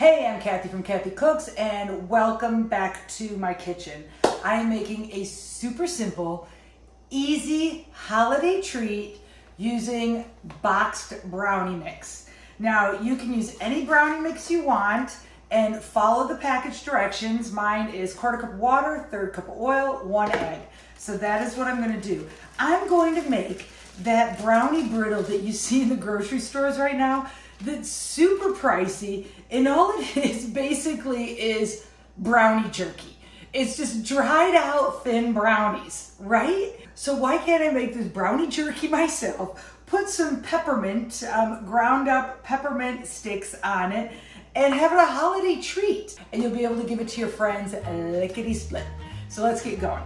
Hey, I'm Kathy from Kathy Cooks and welcome back to my kitchen. I am making a super simple, easy holiday treat using boxed brownie mix. Now you can use any brownie mix you want and follow the package directions. Mine is quarter cup water, third cup oil, one egg. So that is what I'm gonna do. I'm going to make that brownie brittle that you see in the grocery stores right now that's super pricey and all it is basically is brownie jerky. It's just dried out thin brownies, right? So why can't I make this brownie jerky myself, put some peppermint, um, ground up peppermint sticks on it, and have it a holiday treat. And you'll be able to give it to your friends lickety split. So let's get going.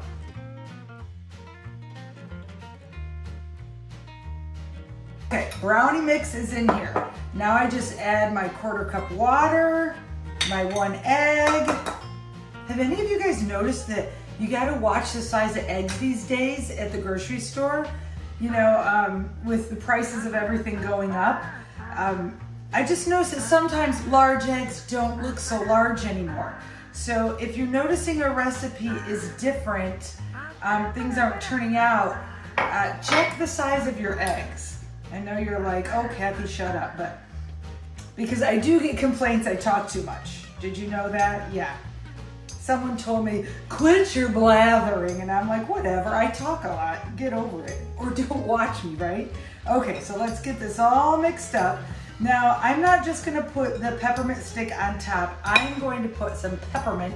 Brownie mix is in here. Now I just add my quarter cup water, my one egg. Have any of you guys noticed that you gotta watch the size of eggs these days at the grocery store? You know, um, with the prices of everything going up. Um, I just noticed that sometimes large eggs don't look so large anymore. So if you're noticing a recipe is different, um, things aren't turning out, uh, check the size of your eggs. I know you're like, oh, Kathy, shut up, but because I do get complaints I talk too much. Did you know that? Yeah. Someone told me, quit your blathering. And I'm like, whatever, I talk a lot, get over it. Or don't watch me, right? Okay, so let's get this all mixed up. Now, I'm not just gonna put the peppermint stick on top. I'm going to put some peppermint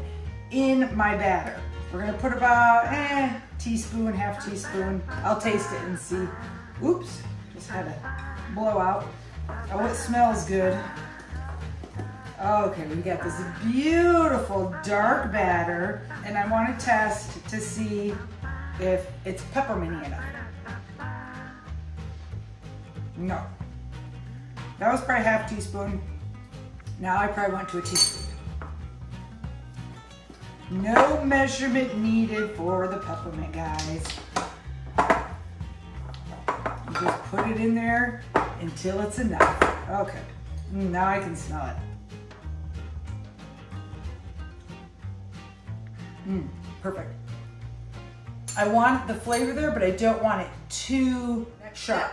in my batter. We're gonna put about, eh, teaspoon, half teaspoon. I'll taste it and see. Oops, just had a blowout. Oh, it smells good. Okay, we got this beautiful dark batter, and I want to test to see if it's pepperminty enough. No. That was probably half teaspoon. Now I probably went to a teaspoon. No measurement needed for the peppermint, guys just put it in there until it's enough. Okay, mm, now I can smell it. Mmm, perfect. I want the flavor there, but I don't want it too sharp.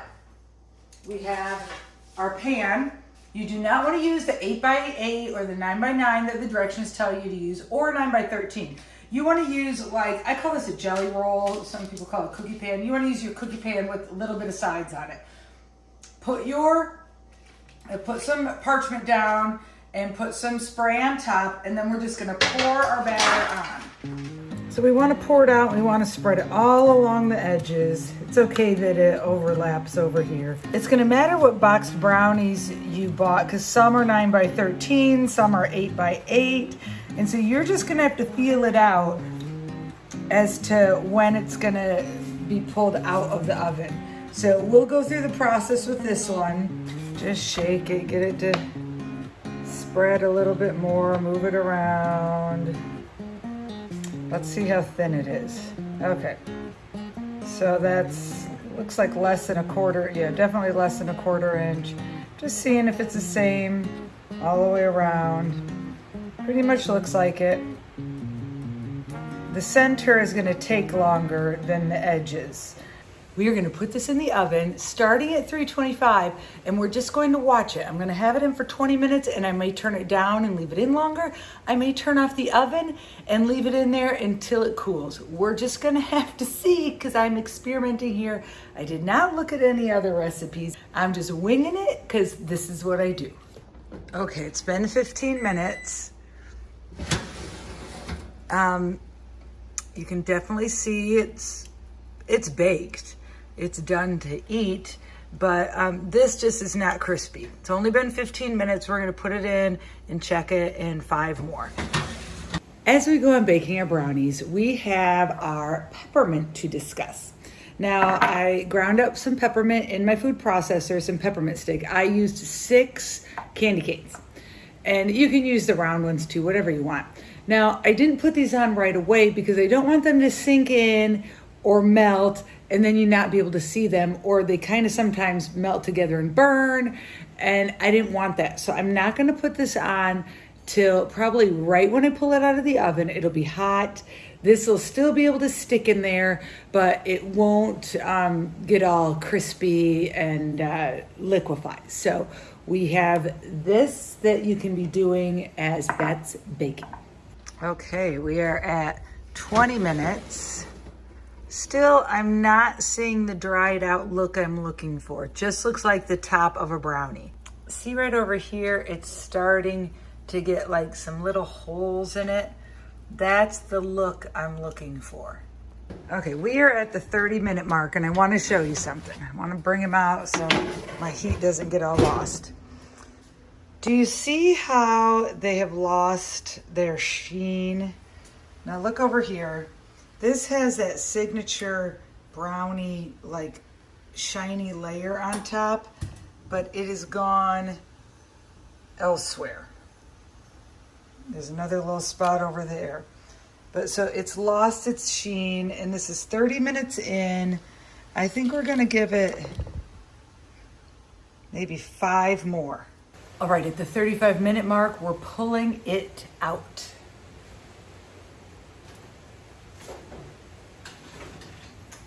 We have our pan. You do not want to use the 8 by 8 or the 9 by 9 that the directions tell you to use, or 9 by 13 you want to use like, I call this a jelly roll. Some people call it cookie pan. You want to use your cookie pan with a little bit of sides on it. Put your, uh, put some parchment down and put some spray on top. And then we're just going to pour our batter on. So we want to pour it out. We want to spread it all along the edges. It's okay that it overlaps over here. It's going to matter what boxed brownies you bought because some are 9 by 13, some are 8 by 8 and so you're just gonna have to feel it out as to when it's gonna be pulled out of the oven. So we'll go through the process with this one. Just shake it, get it to spread a little bit more, move it around. Let's see how thin it is. Okay, so that's, looks like less than a quarter, yeah, definitely less than a quarter inch. Just seeing if it's the same all the way around. Pretty much looks like it. The center is gonna take longer than the edges. We are gonna put this in the oven starting at 325 and we're just going to watch it. I'm gonna have it in for 20 minutes and I may turn it down and leave it in longer. I may turn off the oven and leave it in there until it cools. We're just gonna have to see because I'm experimenting here. I did not look at any other recipes. I'm just winging it because this is what I do. Okay, it's been 15 minutes. Um, you can definitely see it's, it's baked. It's done to eat, but um, this just is not crispy. It's only been 15 minutes. We're gonna put it in and check it in five more. As we go on baking our brownies, we have our peppermint to discuss. Now, I ground up some peppermint in my food processor, some peppermint stick. I used six candy canes. And you can use the round ones too, whatever you want. Now, I didn't put these on right away because I don't want them to sink in or melt and then you not be able to see them or they kind of sometimes melt together and burn and I didn't want that. So I'm not gonna put this on till probably right when I pull it out of the oven. It'll be hot. This will still be able to stick in there, but it won't um, get all crispy and uh, liquefy. So we have this that you can be doing as Beth's baking. Okay, we are at 20 minutes. Still, I'm not seeing the dried out look I'm looking for. It just looks like the top of a brownie. See right over here, it's starting to get like some little holes in it. That's the look I'm looking for. Okay, we are at the 30 minute mark and I wanna show you something. I wanna bring them out so my heat doesn't get all lost. Do you see how they have lost their sheen? Now look over here. This has that signature brownie, like shiny layer on top, but it is gone elsewhere. There's another little spot over there. But so it's lost its sheen and this is 30 minutes in. I think we're gonna give it maybe five more. All right, at the 35 minute mark, we're pulling it out.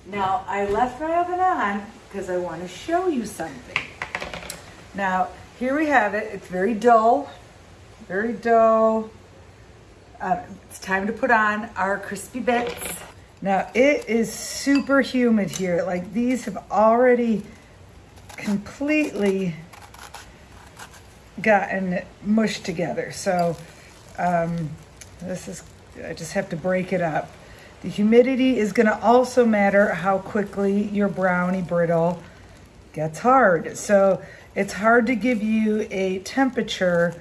Now, I left my oven on because I want to show you something. Now, here we have it. It's very dull, very dull. Uh, it's time to put on our crispy bits. Now, it is super humid here. Like, these have already completely gotten mushed together. So um, this is, I just have to break it up. The humidity is gonna also matter how quickly your brownie brittle gets hard. So it's hard to give you a temperature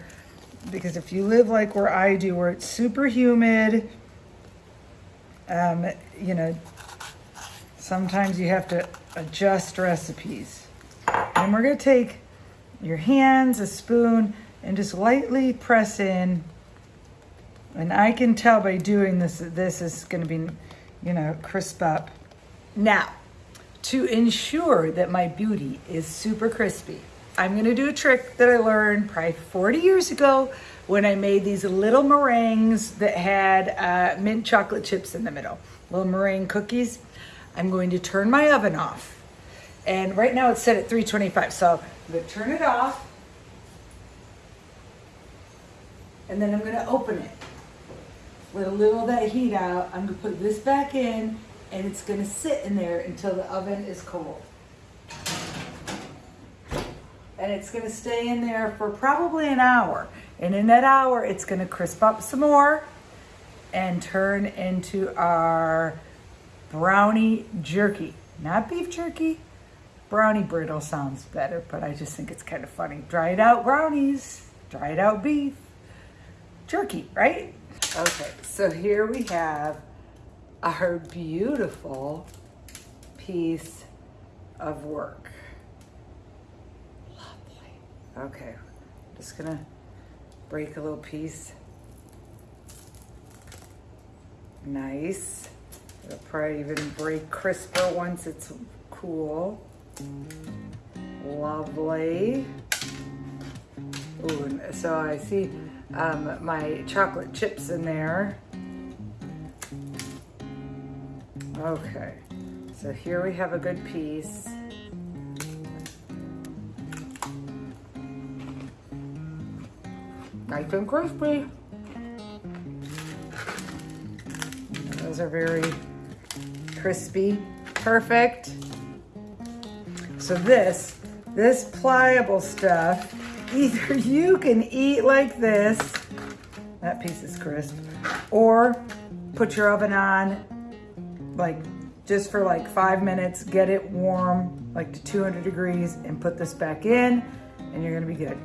because if you live like where I do, where it's super humid, um, you know, sometimes you have to adjust recipes. And we're gonna take your hands, a spoon, and just lightly press in. And I can tell by doing this that this is gonna be, you know, crisp up. Now, to ensure that my beauty is super crispy, I'm gonna do a trick that I learned probably 40 years ago when I made these little meringues that had uh, mint chocolate chips in the middle, little meringue cookies. I'm going to turn my oven off. And right now it's set at 325. So I'm gonna turn it off. And then I'm gonna open it. Let a little of that heat out. I'm gonna put this back in and it's gonna sit in there until the oven is cold. And it's gonna stay in there for probably an hour. And in that hour, it's gonna crisp up some more and turn into our brownie jerky. Not beef jerky, Brownie brittle sounds better, but I just think it's kind of funny. Dried out brownies, dried out beef, jerky, right? Okay, so here we have our beautiful piece of work. Okay, just gonna break a little piece. Nice. It'll probably even break crisper once it's cool. Lovely. Ooh, so I see um, my chocolate chips in there. Okay, so here we have a good piece. Nice and crispy. Those are very crispy. Perfect. So this, this pliable stuff, either you can eat like this, that piece is crisp, or put your oven on like just for like five minutes, get it warm, like to 200 degrees and put this back in and you're gonna be good.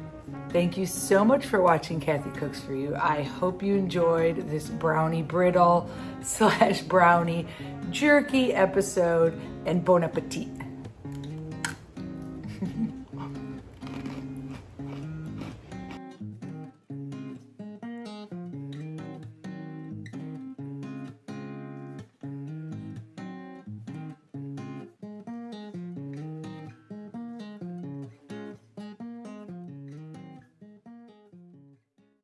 Thank you so much for watching Kathy Cooks For You. I hope you enjoyed this brownie brittle slash brownie jerky episode and bon appetit.